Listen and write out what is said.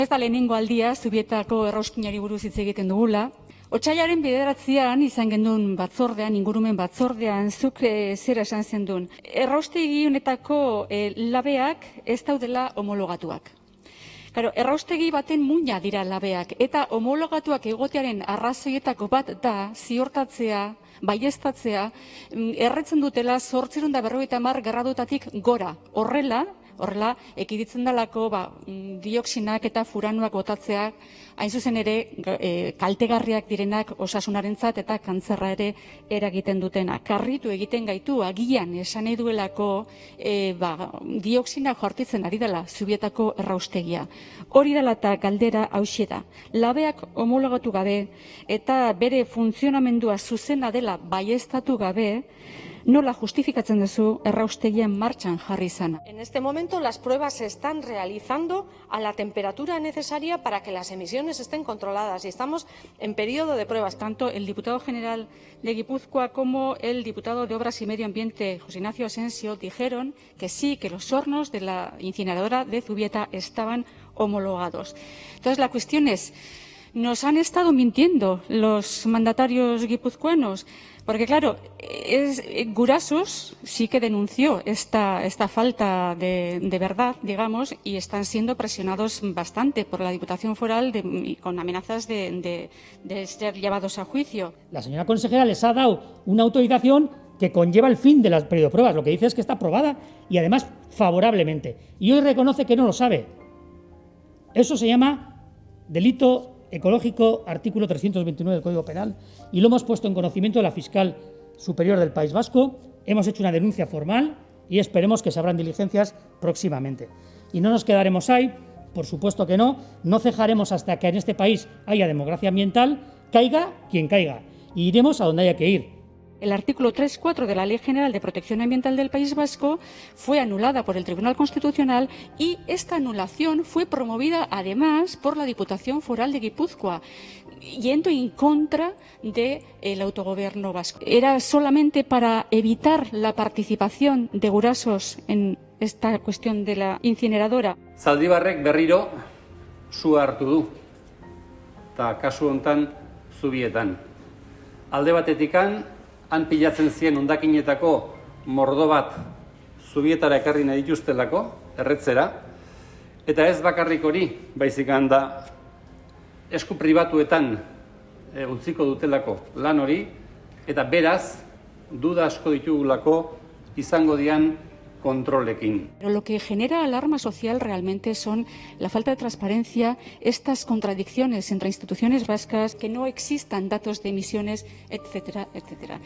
Ez da lehenengo aldia zubietako errauskinari buruz hitz egiten dugula. Otsailaren bederatzean izan gendun batzordean, ingurumen batzordean, zuk e, zera esan zendun. Erraustegi honetako e, labeak ez daudela homologatuak. Claro, erraustegi baten muina dira labeak eta homologatuak egotearen arrazoietako bat da ziortatzea, baiestatzea, mm, erretzen dutela 850 gradutatik gora. Horrela, horrela ekiditzen dalako ba, dioksinak eta furanuak botatzea hain zuzen ere e, kaltegarriak direnak osasunarentzat eta kantzerra ere eragiten dutena. Karritu egiten gaitu agian esan nahi duelako e, ba, dioksinak jortitzen ari dela zubietako erraustegia. Hori dela eta galdera hausie da. Labeak homologatu gabe eta bere funtzionamendua zuzena dela baiestatu gabe, nola justifikatzen duzu erraustegian martxan jarri izana. En este momento las pruebas se están realizando a la temperatura necesaria para que las emisiones estén controladas y estamos en periodo de pruebas. Tanto el diputado general de Guipúzcoa como el diputado de Obras y Medio Ambiente, José Ignacio Asensio, dijeron que sí, que los hornos de la incineradora de Zubieta estaban homologados. Entonces, la cuestión es, nos han estado mintiendo los mandatarios guipuzcoanos, porque claro, es, Gurasos sí que denunció esta, esta falta de, verdad, digamos, y están siendo presionados bastante por la Diputación Foral de, con amenazas de, de ser llevados a juicio. La señora consejera les ha dado una autorización que conlleva el fin de las periodo de pruebas. Lo que dice es que está aprobada y además favorablemente. Y hoy reconoce que no lo sabe. Eso se llama delito ecológico, artículo 329 del Código Penal, y lo hemos puesto en conocimiento de la fiscal superior del País Vasco. Hemos hecho una denuncia formal y esperemos que se abran diligencias próximamente. Y no nos quedaremos ahí, por supuesto que no, no cejaremos hasta que en este país haya democracia ambiental, caiga quien caiga, y iremos a donde haya que ir, el artículo 3.4 de la Ley General de Protección Ambiental del País Vasco fue anulada por el Tribunal Constitucional y esta anulación fue promovida además por la Diputación Foral de Guipúzcoa, yendo en contra del autogobierno vasco. Era solamente para evitar la participación de Gurasos en esta cuestión de la incineradora. Zaldibarrek berriro su hartu du, han pilatzen zien ondakinetako mordo bat zubietara ekarri nahi dituztelako, erretzera, eta ez bakarrik hori, baizik da esku pribatuetan e, utziko dutelako lan hori, eta beraz, duda asko ditugulako izango dian Pero lo que genera alarma social realmente son la falta de transparencia, estas contradicciones entre instituciones vascas, que no existan datos de emisiones, etcétera, etcétera.